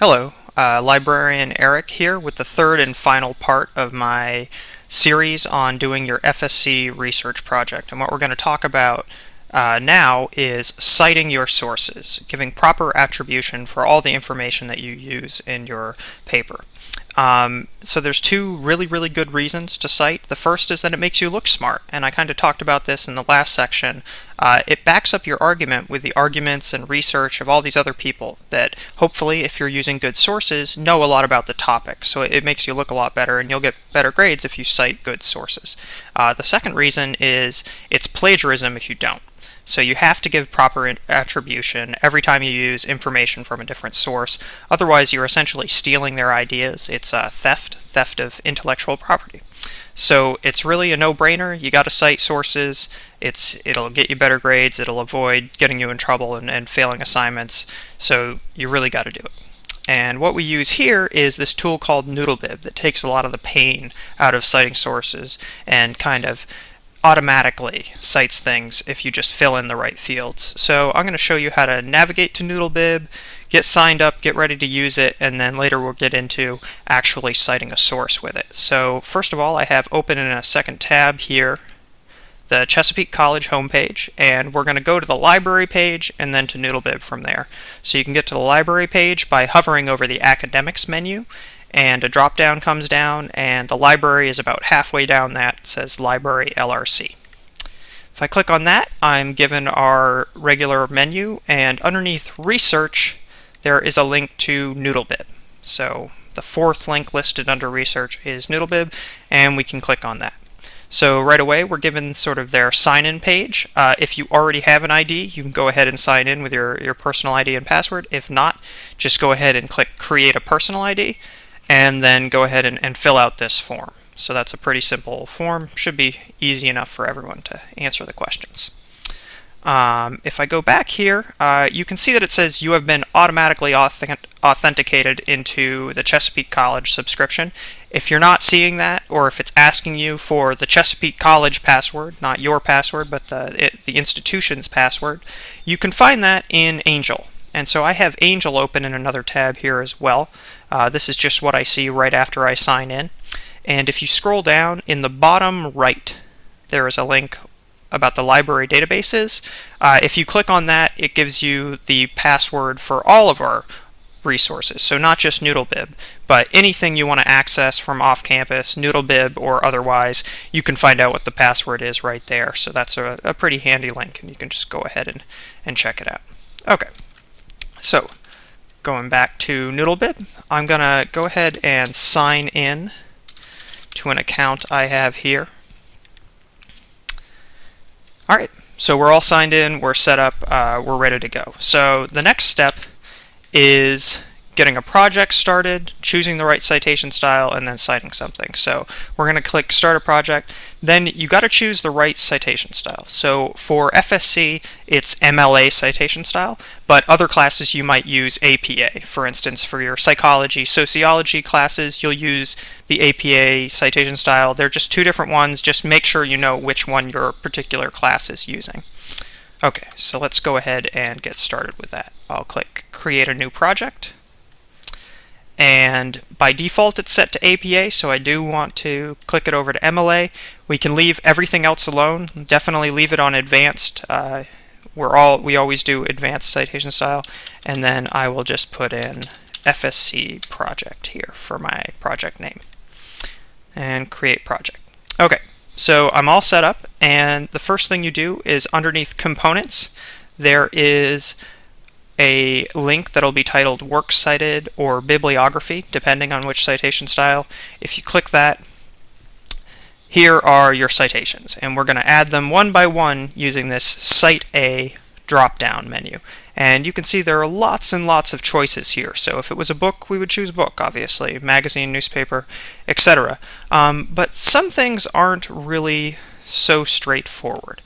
Hello, uh, librarian Eric here with the third and final part of my series on doing your FSC research project. And what we're going to talk about uh, now is citing your sources, giving proper attribution for all the information that you use in your paper. Um, so there's two really, really good reasons to cite. The first is that it makes you look smart, and I kind of talked about this in the last section. Uh, it backs up your argument with the arguments and research of all these other people that hopefully, if you're using good sources, know a lot about the topic. So it, makes you look a lot better, and you'll get better grades if you cite good sources. Uh, the second reason is it's plagiarism if you don't. So you have to give proper attribution every time you use information from a different source. Otherwise, you're essentially stealing their ideas. It's uh, theft, theft of intellectual property. So it's really a no-brainer. You got to cite sources. It's it'll get you better grades. It'll avoid getting you in trouble and, and failing assignments. So you really got to do it. And what we use here is this tool called Noodlebib that takes a lot of the pain out of citing sources and kind of automatically cites things if you just fill in the right fields. So I'm going to show you how to navigate to Noodlebib, get signed up, get ready to use it, and then later we'll get into actually citing a source with it. So first of all, I have open in a second tab here the Chesapeake College homepage, and we're going to go to the library page and then to Noodlebib from there. So you can get to the library page by hovering over the academics menu, and a drop down comes down and the library is about halfway down that it says library LRC. If I click on that I'm given our regular menu and underneath research there is a link to Noodlebib. So the fourth link listed under research is Noodlebib and we can click on that. So right away we're given sort of their sign-in page. Uh, if you already have an ID, you can go ahead and sign in with your, your personal ID and password. If not, just go ahead and click Create a Personal ID and then go ahead and, and fill out this form. So that's a pretty simple form. Should be easy enough for everyone to answer the questions. Um, if I go back here, uh, you can see that it says you have been automatically authentic authenticated into the Chesapeake College subscription. If you're not seeing that, or if it's asking you for the Chesapeake College password, not your password, but the, it, the institution's password, you can find that in Angel. And so I have Angel open in another tab here as well. Uh, this is just what I see right after I sign in. And if you scroll down in the bottom right, there is a link about the library databases. Uh, if you click on that, it gives you the password for all of our resources. So not just Noodlebib, but anything you want to access from off campus, Noodlebib or otherwise, you can find out what the password is right there. So that's a, a pretty handy link, and you can just go ahead and, and check it out. Okay. So, going back to Noodlebib, I'm going to go ahead and sign in to an account I have here. Alright, so we're all signed in, we're set up, uh, we're ready to go. So the next step is getting a project started, choosing the right citation style, and then citing something. So we're going to click Start a Project. Then you got to choose the right citation style. So for FSC, it's MLA citation style, but other classes you might use APA. For instance, for your psychology, sociology classes, you'll use the APA citation style. They're just two different ones. Just make sure you know which one your particular class is using. Okay, so let's go ahead and get started with that. I'll click Create a New Project and by default it's set to APA so I do want to click it over to MLA we can leave everything else alone. Definitely leave it on advanced. Uh, we're all we always do advanced citation style. And then I will just put in FSC project here for my project name and create project. Okay so I'm all set up. And the first thing you do is underneath components there is a link that'll be titled Works Cited or Bibliography, depending on which citation style. If you click that, here are your citations, and we're going to add them one by one using this Cite A drop-down menu. And you can see there are lots and lots of choices here. So if it was a book, we would choose book, obviously, magazine, newspaper, etc. Um, but some things aren't really so straightforward.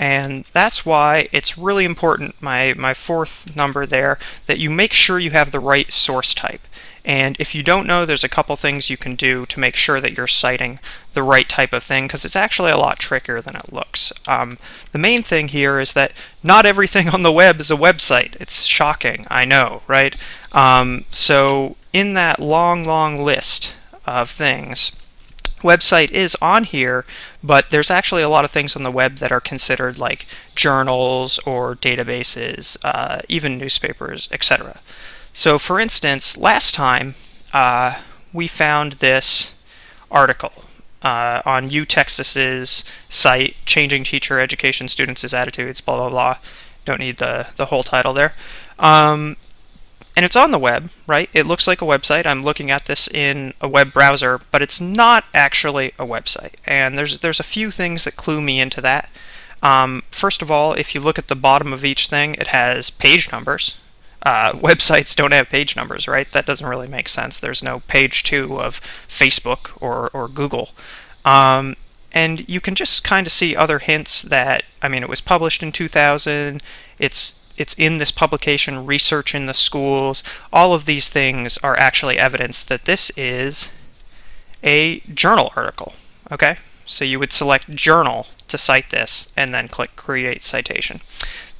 And that's why it's really important, my, my fourth number there, that you make sure you have the right source type. And if you don't know, there's a couple things you can do to make sure that you're citing the right type of thing, because it's actually a lot trickier than it looks. Um, the main thing here is that not everything on the web is a website. It's shocking, I know, right? Um, so in that long, long list of things, website is on here, but there's actually a lot of things on the web that are considered like journals or databases, uh, even newspapers, etc. So for instance, last time uh, we found this article uh, on UTexas's site, Changing Teacher Education Students' Attitudes, blah, blah, blah. Don't need the, the whole title there. Um, and it's on the web, right? It looks like a website. I'm looking at this in a web browser, but it's not actually a website. And there's, there's a few things that clue me into that. Um, first of all, if you look at the bottom of each thing, it has page numbers, uh, websites don't have page numbers, right? That doesn't really make sense. There's no page two of Facebook or, or Google. Um, and you can just kind of see other hints that, I mean, it was published in 2000, it's it's in this publication, Research in the Schools. All of these things are actually evidence that this is a journal article, okay? So you would select journal to cite this and then click create citation.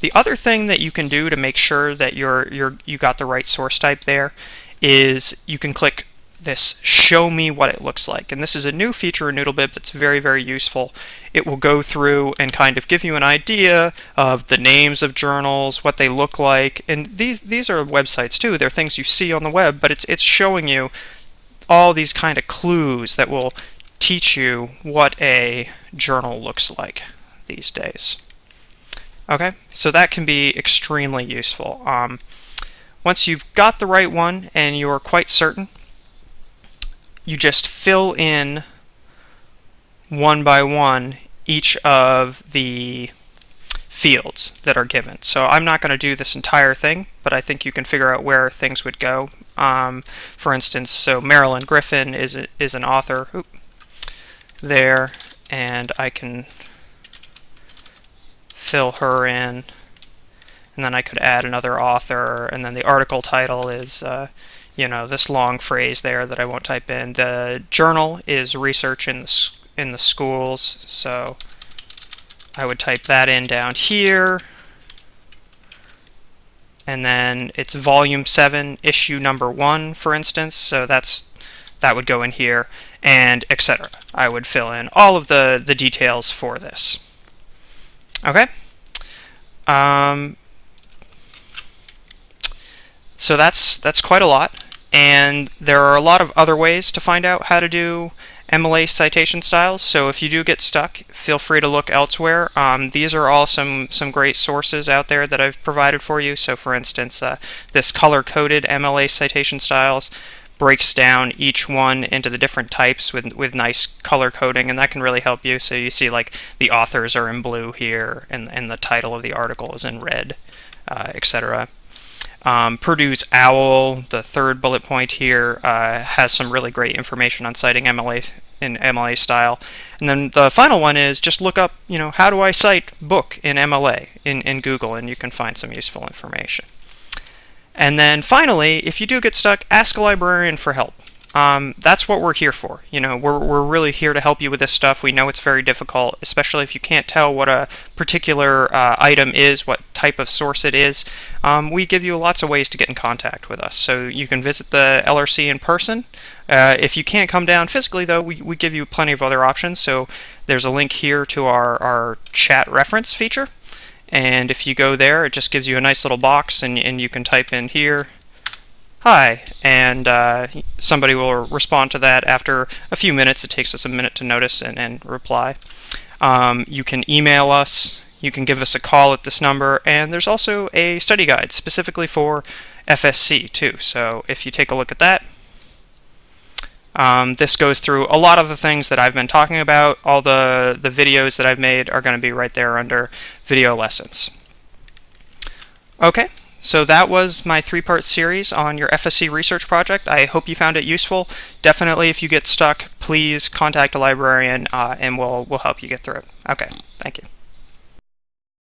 The other thing that you can do to make sure that you're, you're, you got the right source type there is you can click this show me what it looks like. And this is a new feature in Noodlebib that's very, very useful. It will go through and kind of give you an idea of the names of journals, what they look like. And these, these are websites too. They're things you see on the web, but it's, it's showing you all these kind of clues that will teach you what a journal looks like these days. Okay, so that can be extremely useful. Um, once you've got the right one and you're quite certain, you just fill in one by one each of the fields that are given. So I'm not going to do this entire thing, but I think you can figure out where things would go. Um, for instance, so Marilyn Griffin is, a, is an author Oop, there, and I can fill her in. And then I could add another author, and then the article title is, uh, you know, this long phrase there that I won't type in. The journal is research in the, in the schools, so I would type that in down here. And then it's volume 7, issue number 1, for instance, so that's that would go in here, and etc. I would fill in all of the, the details for this. Okay? Um, so that's that's quite a lot, and there are a lot of other ways to find out how to do MLA citation styles. So if you do get stuck, feel free to look elsewhere. Um, these are all some some great sources out there that I've provided for you. So for instance, uh, this color-coded MLA citation styles breaks down each one into the different types with, with nice color coding, and that can really help you. So you see like the authors are in blue here, and, and the title of the article is in red, uh, etc. Um, Purdue's OWL, the third bullet point here, uh, has some really great information on citing MLA in MLA style. And then the final one is just look up, you know, how do I cite book in MLA in, in Google, and you can find some useful information. And then finally, if you do get stuck, ask a librarian for help. Um, that's what we're here for. You know, we're, we're really here to help you with this stuff. We know it's very difficult, especially if you can't tell what a particular uh, item is, what type of source it is. Um, we give you lots of ways to get in contact with us. So you can visit the LRC in person. Uh, if you can't come down physically, though, we, we give you plenty of other options. So there's a link here to our, our chat reference feature. And if you go there, it just gives you a nice little box, and, and you can type in here, hi, and uh, somebody will respond to that after a few minutes. It takes us a minute to notice and, and reply. Um, you can email us, you can give us a call at this number, and there's also a study guide specifically for FSC too. So if you take a look at that, um, this goes through a lot of the things that I've been talking about. All the, the videos that I've made are going to be right there under video lessons. Okay, so that was my three-part series on your FSC research project. I hope you found it useful. Definitely, if you get stuck, please contact a librarian uh, and we'll, we'll help you get through it. Okay, thank you.